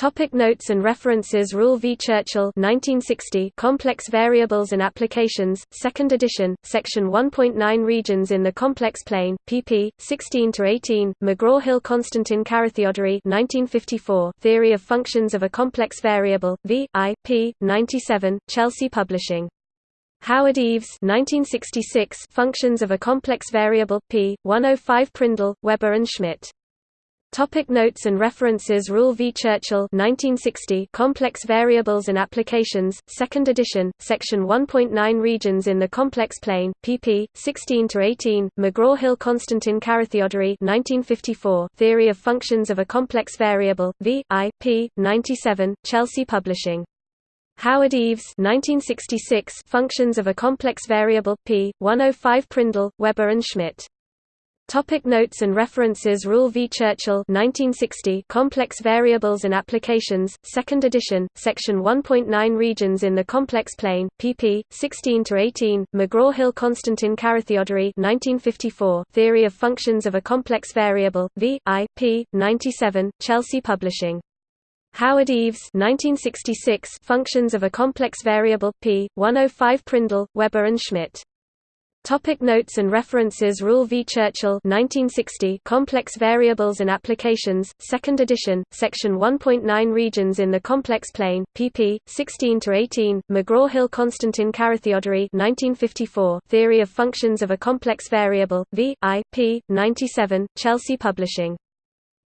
Topic notes and references Ruel v. Churchill 1960 Complex Variables and Applications, 2nd edition, Section 1.9 Regions in the Complex Plane, pp. 16–18, McGraw-Hill Konstantin Carathéodory 1954 Theory of Functions of a Complex Variable, v. I. p. 97, Chelsea Publishing. Howard Eves 1966 Functions of a Complex Variable, p. 105 Prindle, Weber and Schmidt. Topic notes and references Ruel v. Churchill 1960 Complex Variables and Applications, 2nd edition, Section 1.9 Regions in the Complex Plane, pp. 16–18, McGraw-Hill Konstantin Carathéodory 1954 Theory of Functions of a Complex Variable, v. I. p. 97, Chelsea Publishing. Howard Eves 1966 Functions of a Complex Variable, p. 105 Prindle, Weber and Schmidt. Topic notes and references Ruel v. Churchill 1960 Complex Variables and Applications, 2nd edition, Section 1.9 Regions in the Complex Plane, pp. 16–18, McGraw-Hill Konstantin Carathéodory 1954 Theory of Functions of a Complex Variable, v. I. p. 97, Chelsea Publishing. Howard Eves 1966 Functions of a Complex Variable, p. 105 Prindle, Weber and Schmidt. Topic notes and references Ruel v. Churchill 1960 Complex Variables and Applications, 2nd edition, Section 1.9 Regions in the Complex Plane, pp. 16–18, McGraw-Hill Konstantin Carathéodory 1954 Theory of Functions of a Complex Variable, v. I. p. 97, Chelsea Publishing.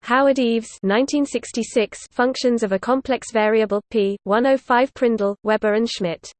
Howard Eves 1966 Functions of a Complex Variable, p. 105 Prindle, Weber and Schmidt.